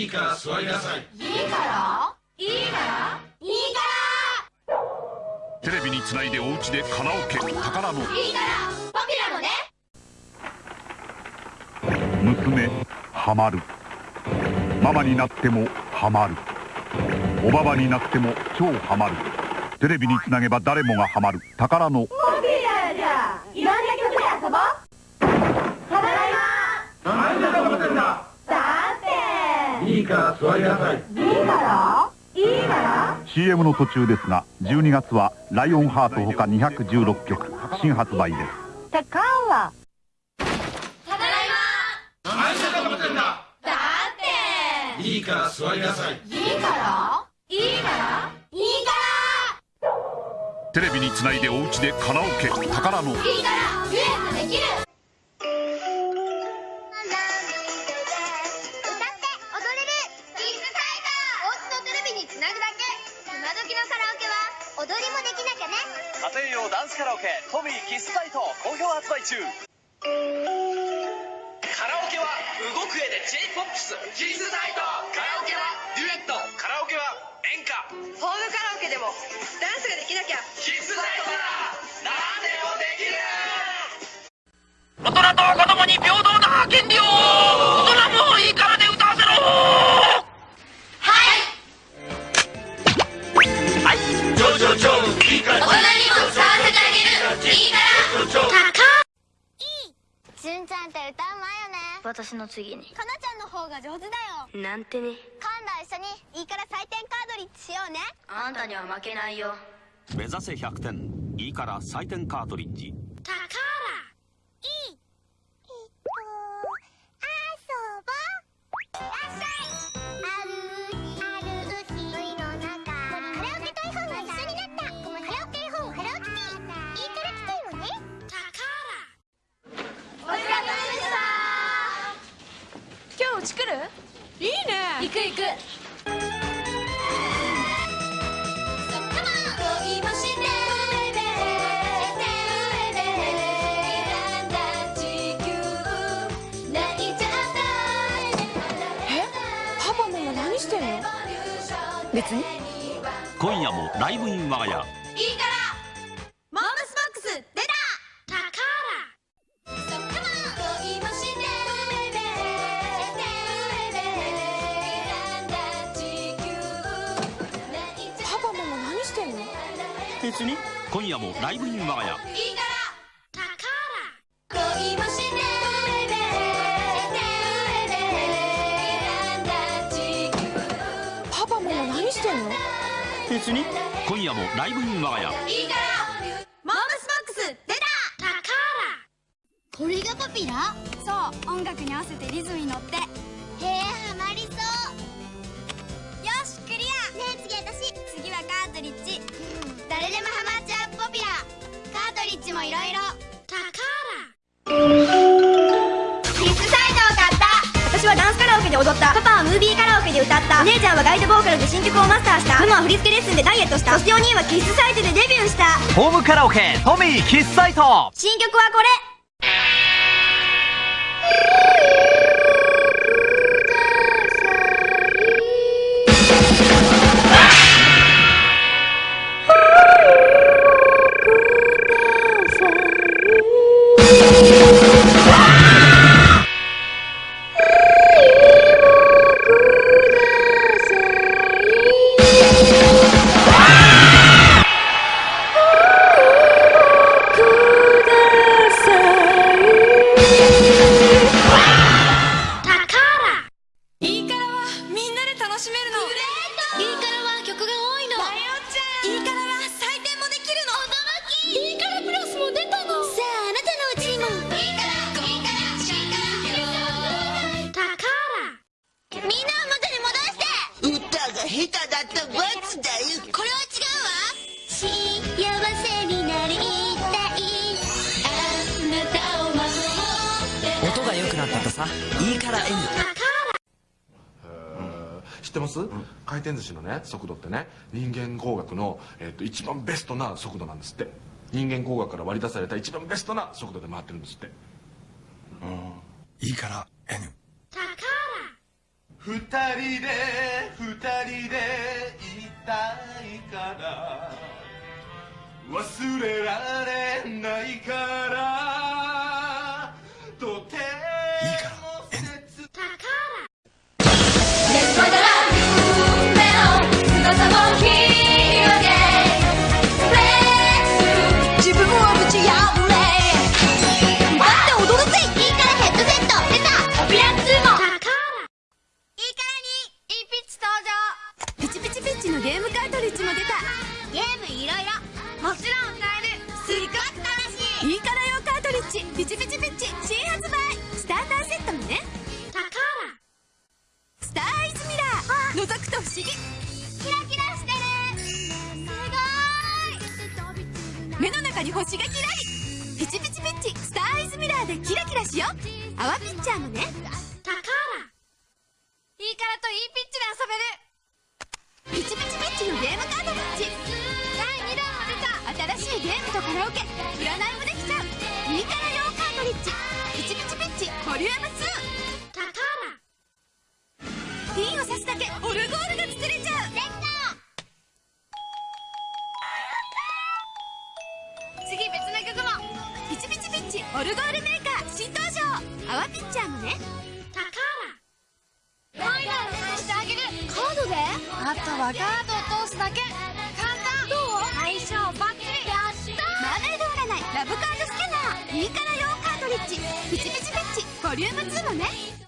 いいから座りなさい。いいからいいから。いいかテレビにつないでお家でカラオケ宝のらいいからポピュラのね。娘ハマる。ママになってもハマる。おばばになっても超ハマる。テレビにつなげば誰もがハマる。宝のポピュラじゃいろんな曲で遊ぼうただいま何だと思ってんだだっていいから座りなさい。いいから？いいから？CM の途中ですが12月は「ライオンハート」ほか216曲新発売です。たかはただいま。何だと思って。んだだって。いいから？座りなさいいいから？いいから？いいかテレビにつないでお家でカラオケ宝の。らいいから家庭用ダンスカラオケトミーキスサイト好評発売中。カラオケは動く絵で j p o p キスサイト。カラオケはデュエット。カラオケは演歌。ホームカラオケでもダンスができなきゃ。キスサイトなら何でもできる。大人と子供に平等な権利をんちゃんって歌うまいよね。私の次に。かなちゃんの方が上手だよ。なんてね。今度一緒にいいから採点カードリッジしようね。あんたには負けないよ。目指せ100点。いいから採点カートリッジ。たんの？別に。今夜もライブイン我が家。いいか別に？今夜もライブイン我が家。いいからたから恋もして上で上で選んだ地球パパママ何してんの？別に？今夜もライブイン我が家。いいからモームスボックス出た！これがポピラ？そう音楽に合わせてリズムに乗って。へえ歌った。お姉ちゃんはガイドボーカルで新曲をマスターした。ママは振り付けレッスンでダイエットした。そしてお兄はキッズサイトでデビューした。ホームカラオケトミーキスサイト。新曲はこれさ。いいから N 知ってます、回転寿司のね速度ってね。人間工学の、えっと一番ベストな速度なんですって。人間工学から割り出された一番ベストな速度で回ってるんですって。いいから N 二人で二人でいたいから。忘れられないから覗くと不思議。キラキラしてる。すごーい。目の中に星がキラリ。ピチピチピッチスターアイズミラーでキラキラしよう。泡ピッチャーもね。タカーラいいからといいピッチで遊べる。ピチピチピッチのゲームカートリッジ第2弾も出た。新しいゲームとカラオケ。占いもできちゃう。いいから用カートリッジピチピチピッチボリューム2タカー。ラピンを刺すだけオルゴールが作れちゃう。次別の曲も。ピチピチピッチオルゴールメーカー新登場。泡ピッチャーもね。タカーラファイナルてあげる。カードで。あとはカードを通すだけ。簡単。どう相性バッチリやったマーメイド占いラブカードスキャナー。いいから用カートリッジピチピチピッチ。ボリューム2もね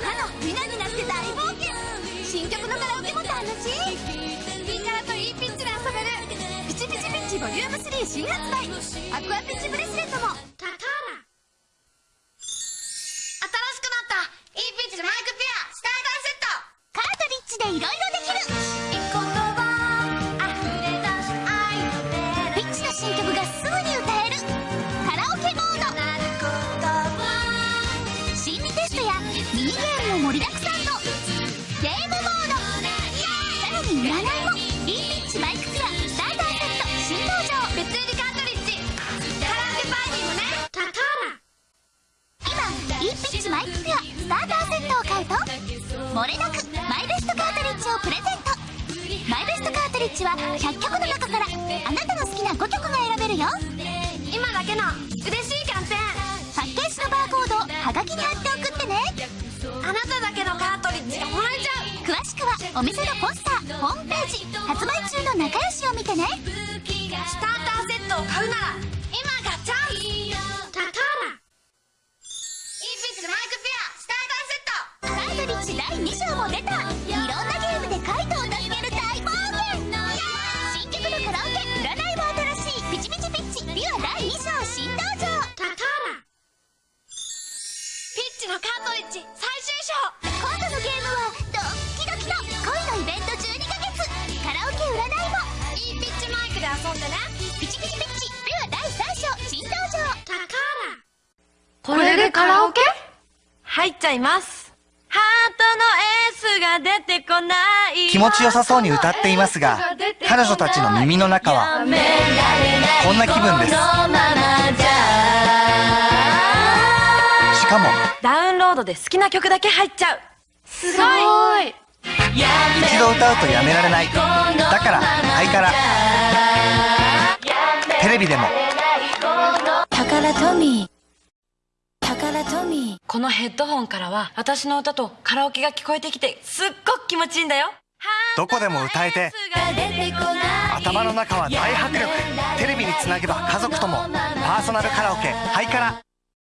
歯のみなになって大冒険新曲のカラオケも楽しい。いいからとインピッチで遊べる。ピチピチピッチボリューム3新発売。アクアピッチブレスレットも。ーラ今いいピッチマイクペアスターターセットを買うと漏れなくマイベストカートリッジをプレゼント。マイベストカートリッジは100曲の中からあなたの好きな5曲が選べるよ。今だけの嬉しいキャンペーン。パッケージのバーコードをはがきに貼って送ってね。あなただけのカートリッジがもらえちゃう。詳しくはお店のポスターホームページ。発売中の仲良しを見てね。スターターセットを買うならで遊んでねピチピチピッチ。ビワ第3章新登場。これでカラオケ？入っちゃいます。ハートのエースが出てこない。気持ちよさそうに歌っていますが彼女たちの耳の中はこんな気分です。しかもダウンロードで好きな曲だけ入っちゃう。すごい。一度歌うとやめられない。だからハイカラテレビでも。このヘッドホンからは私の歌とカラオケが聞こえてきてすっごく気持ちいいんだよ。どこでも歌えて頭の中は大迫力。テレビにつなげば家族ともパーソナルカラオケハイカラ